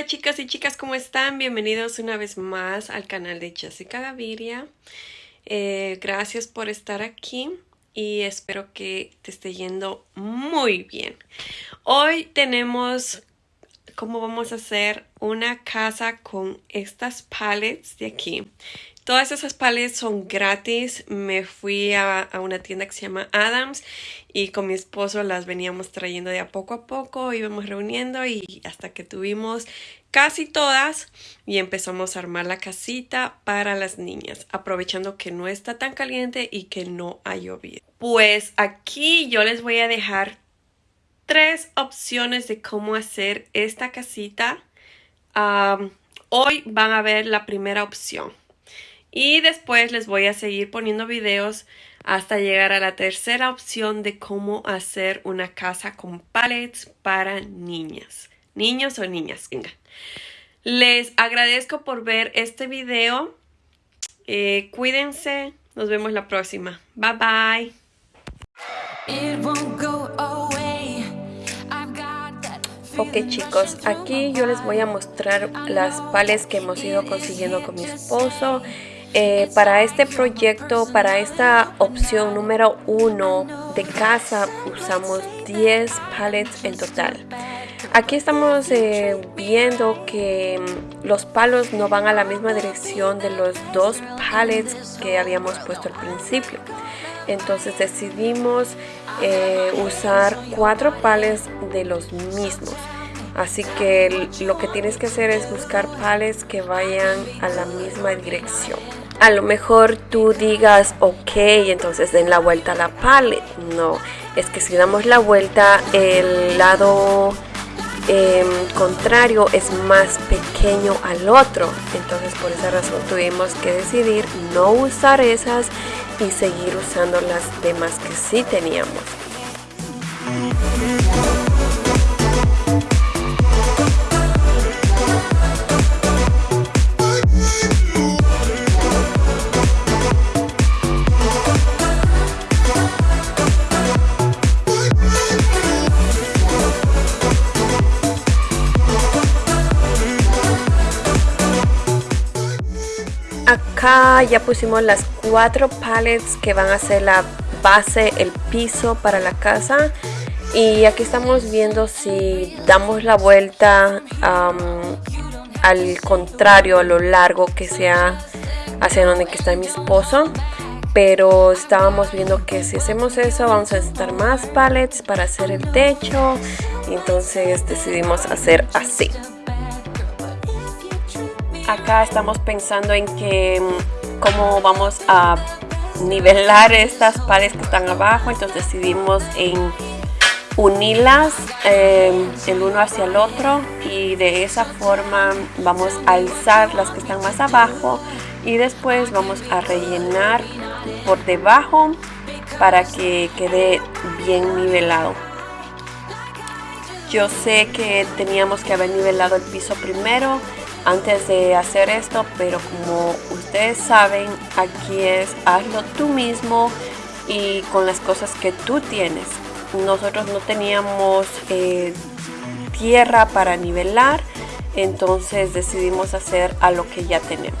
Hola chicos y chicas, ¿cómo están? Bienvenidos una vez más al canal de Jessica Gaviria. Eh, gracias por estar aquí y espero que te esté yendo muy bien. Hoy tenemos cómo vamos a hacer una casa con estas palettes de aquí. Todas esas palettes son gratis. Me fui a, una tienda que se llama Adams y con mi esposo las veníamos trayendo de a poco a poco, íbamos reuniendo y hasta que tuvimos casi todas y empezamos a armar la casita para las niñas, aprovechando que no está tan caliente y que no ha llovido. Pues aquí yo les voy a dejar tres opciones de cómo hacer esta casita. hoy van a ver la primera opción. Y después les voy a seguir poniendo videos hasta llegar a la tercera opción de cómo hacer una casa con pallets para niñas. Niños o niñas. Venga. Les agradezco por ver este video. Eh, cuídense. Nos vemos la próxima. Bye bye. Ok chicos, aquí yo les voy a mostrar las pales que hemos ido consiguiendo con mi esposo eh, para este proyecto, para esta opción número uno de casa, usamos 10 pallets en total. Aquí estamos eh, viendo que mm, los palos no van a la misma dirección de los dos pallets que habíamos puesto al principio. Entonces decidimos eh, usar cuatro pallets de los mismos. Así que lo que tienes que hacer es buscar pallets que vayan a la misma dirección a lo mejor tú digas, ok, entonces den la vuelta a la palette. No, es que si damos la vuelta, el lado em, contrario es más pequeño al otro. Entonces por esa razón tuvimos que decidir no usar esas y seguir usando las demás que sí teníamos. Ya pusimos las cuatro pallets que van a ser la base, el piso para la casa. Y aquí estamos viendo si damos la vuelta al contrario, a lo largo que sea hacia donde está mi esposo. Pero estábamos viendo que si hacemos eso vamos a necesitar más pallets para hacer el techo. Entonces decidimos hacer así acá estamos pensando en que mm, cómo vamos a nivelar estas paredes que están abajo. Entonces decidimos en unirlas em, el uno hacia el otro y de esa forma vamos a alzar las que están más abajo y después vamos a rellenar por debajo para que quede bien nivelado. Yo sé que teníamos que haber nivelado el piso primero antes de hacer esto, pero como ustedes saben, aquí es hazlo tú mismo y con las cosas que tú tienes. Nosotros no teníamos eh, tierra para nivelar, entonces decidimos hacer a lo que ya tenemos.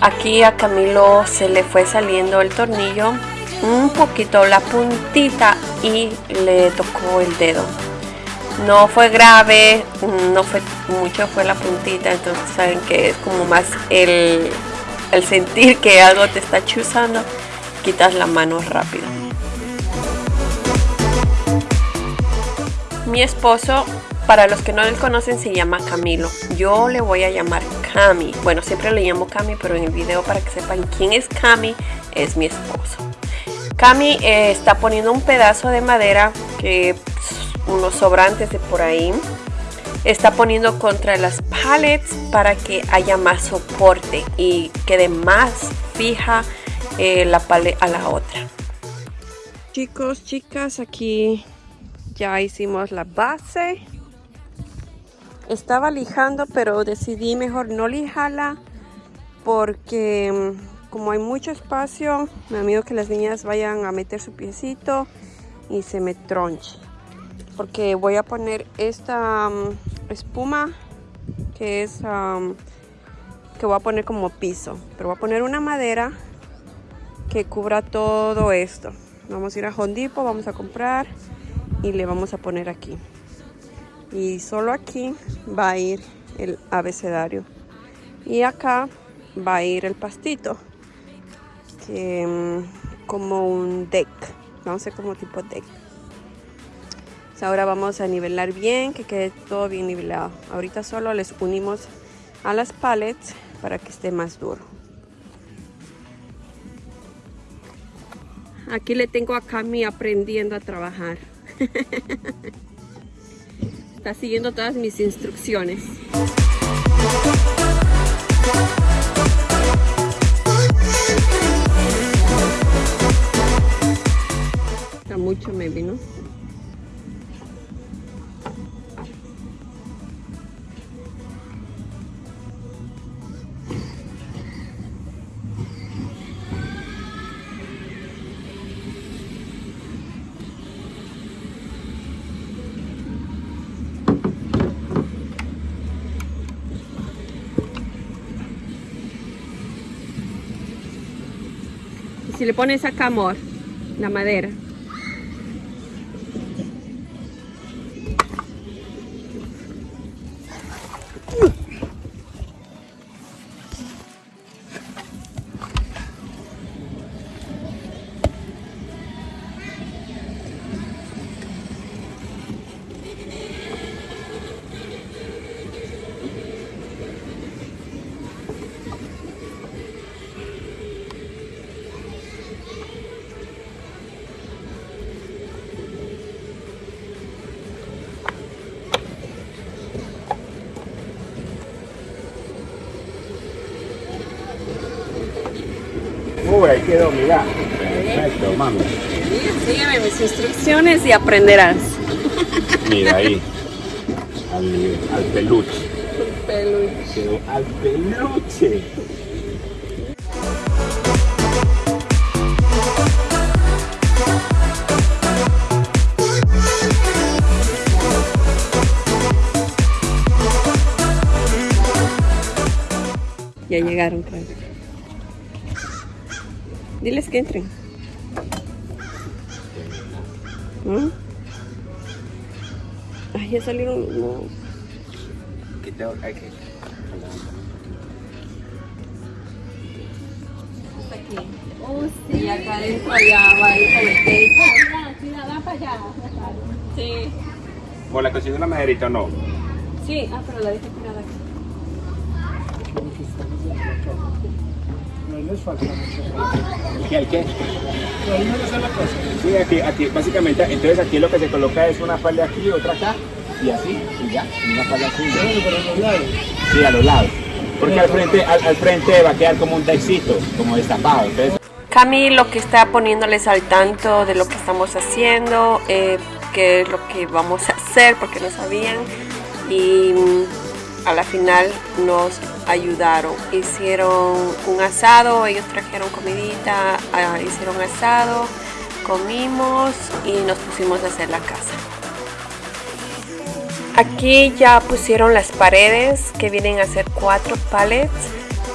Aquí a Camilo se le fue saliendo el tornillo un poquito la puntita y le tocó el dedo no fue grave no fue mucho fue la puntita entonces saben que es como más el, el sentir que algo te está chuzando quitas la mano rápido mi esposo para los que no le conocen se llama Camilo. Yo le voy a llamar Cami. Bueno, siempre le llamo Cami, pero en el video para que sepan quién es Cami, es mi esposo. Cami eh, está poniendo un pedazo de madera que unos sobrantes de por ahí. Está poniendo contra las pallets para que haya más soporte y quede más fija eh, la palet a la otra. Chicos, chicas, aquí ya hicimos la base estaba lijando pero decidí mejor no lijarla porque mm, como hay mucho espacio me da miedo que las niñas vayan a meter su piecito y se me tronche. Porque voy a poner esta mm, espuma que es que voy a poner como piso. Pero voy a poner una madera que cubra todo esto. Vamos a ir a Hondipo vamos a comprar y le vamos a poner aquí y solo aquí va a ir el abecedario. Y acá va a ir el pastito que, mm, como un deck vamos a hacer como tipo deck. Ahora vamos a nivelar bien que quede todo bien nivelado. Ahorita solo les unimos a las pallets para que esté más duro. Aquí le tengo a Cami aprendiendo a trabajar Está siguiendo todas mis instrucciones. Está mucho maybe, ¿no? Si le pones acá amor, la madera. Uy, ahí quedó, mira. Perfecto, mami. Sígueme mis instrucciones y aprenderás. Mira ahí. Al, al peluche. Al peluche. Al peluche. Ya llegaron, creo. Diles que entren. ¿Mm? Ay, ya salieron los. Oh, sí. Y acá adentro ya va el para allá. Sí. ¿Por la cocina de la maderita o no? Sí, ah, pero la dejé tirada aquí. Les falta mucho. ¿Qué? ¿El qué? Pero no es la cosa. Sí, aquí, aquí, básicamente, entonces aquí lo que se coloca es una falda aquí, otra acá, y así, y ya, una falda así. y. Bueno, pero a los lados. Sí, a los lados. Porque al frente, al, al frente va a quedar como un texito, como destapado. Entonces, Cami lo que está poniéndoles al tanto de lo que estamos haciendo, eh, qué es lo que vamos a hacer porque no sabían y mm, a la final nos ayudaron. Hicieron un asado, ellos trajeron comidita, ah, hicieron asado, comimos y nos pusimos a hacer la casa. Aquí ya pusieron las paredes que vienen a ser cuatro pallets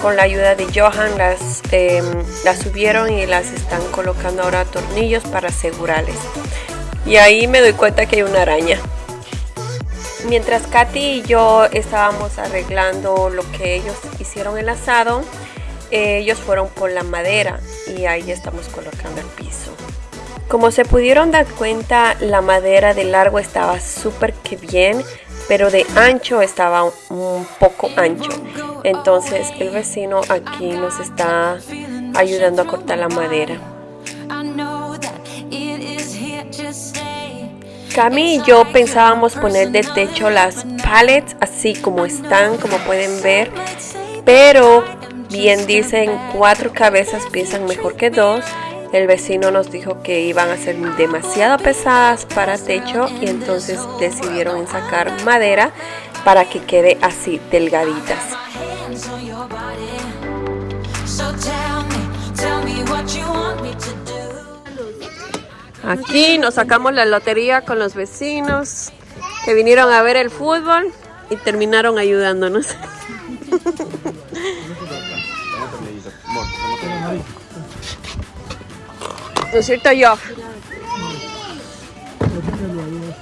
con la ayuda de Johan las, em, las subieron y las están colocando ahora tornillos para asegurarles. Y ahí me doy cuenta que hay una araña. Mientras Katy y yo estábamos arreglando lo que ellos hicieron el asado, eh, ellos fueron por la madera y ahí estamos colocando el piso. Como se pudieron dar cuenta, la madera de largo estaba súper que bien, pero de ancho estaba un poco ancho. Entonces el vecino aquí nos está ayudando a cortar la madera. Cami y yo pensábamos poner de techo las pallets así como están, como pueden ver, pero bien dicen cuatro cabezas piensan mejor que dos. El vecino nos dijo que iban a ser demasiado pesadas para techo y entonces decidieron sacar madera para que quede así delgaditas. Aquí nos sacamos la lotería con los vecinos que vinieron a ver el fútbol y terminaron ayudándonos. ¿No es cierto, Johan?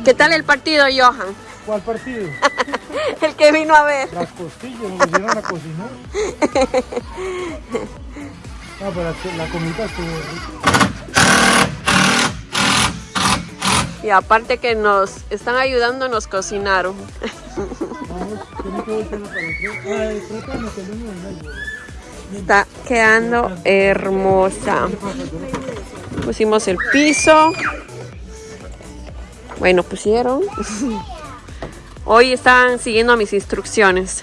¿Qué tal el partido, Johan? ¿Cuál partido? el que vino a ver. Las costillas, nos vinieron a cocinar. No, pero la comida estuvo rica. Y aparte que nos están ayudando, nos cocinaron. Está quedando hermosa. Pusimos el piso. Bueno, pusieron. Hoy están siguiendo mis instrucciones.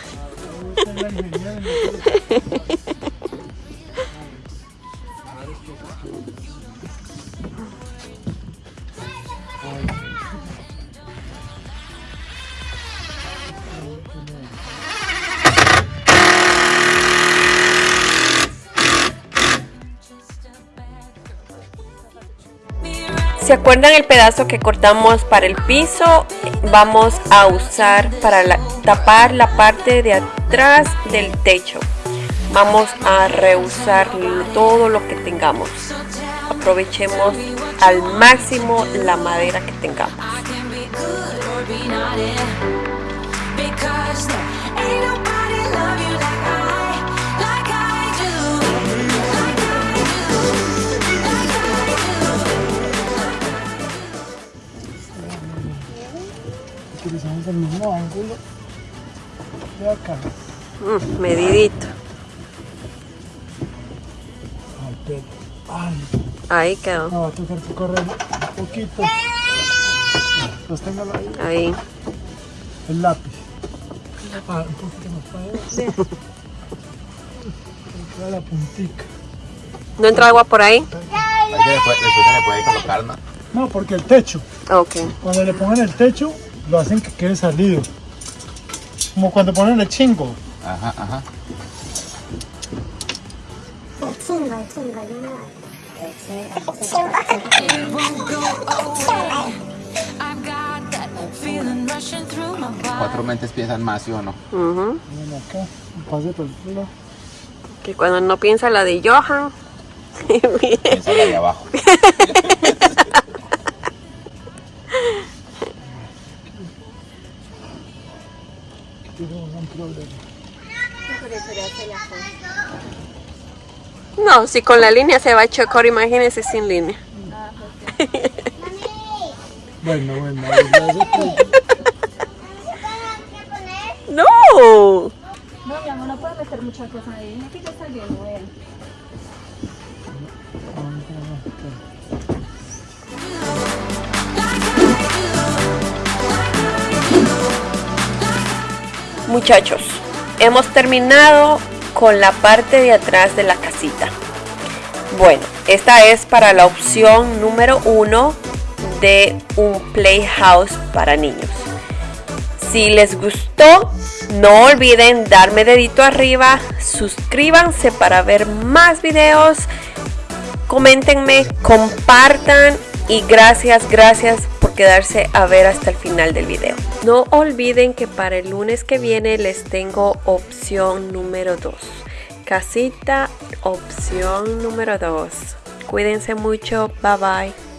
¿Se acuerdan el pedazo que cortamos para el piso? Vamos a usar para tapar la parte de atrás del techo. Vamos a reusar todo lo que tengamos. Aprovechemos al máximo la madera que tengamos. Utilizamos el mismo ángulo de acá. Mm, medidito. Ay, pero, ay, Ahí quedó. no, va a tener que correr un poquito. Sosténgalo ahí. Ahí. El lápiz. Ah, un poquito más para allá. Queda la puntica. ¿No entra agua por ahí? Ahí se le puede- después se le puede colocar más. No, porque el techo, Ok. cuando le pongan el techo, lo hacen que quede salido. Como cuando ponen el chingo. Ajá, ajá. Cuatro mentes piensan más, ¿sí o no? Ujú. Miren acá, pase por el culo. Que cuando no piensa la de Johan. Piensa la de abajo. Tiene un gran problema. No, si con la línea se va a chocar, imagínese sin línea. Bueno, bueno, ¡No! No, mi amor, no puedes meter muchas cosas ahí. Aquí ya está bien, vean. Muchachos, hemos terminado con la parte de atrás de la casita. Bueno, esta es para la opción número uno de un playhouse para niños. Si les gustó, no olviden darme dedito arriba, suscríbanse para ver más videos, coméntenme, compartan y gracias, gracias por quedarse a ver hasta el final del video. No olviden que para el lunes que viene les tengo opción número 2. Casita opción número 2. Cuídense mucho. Bye bye.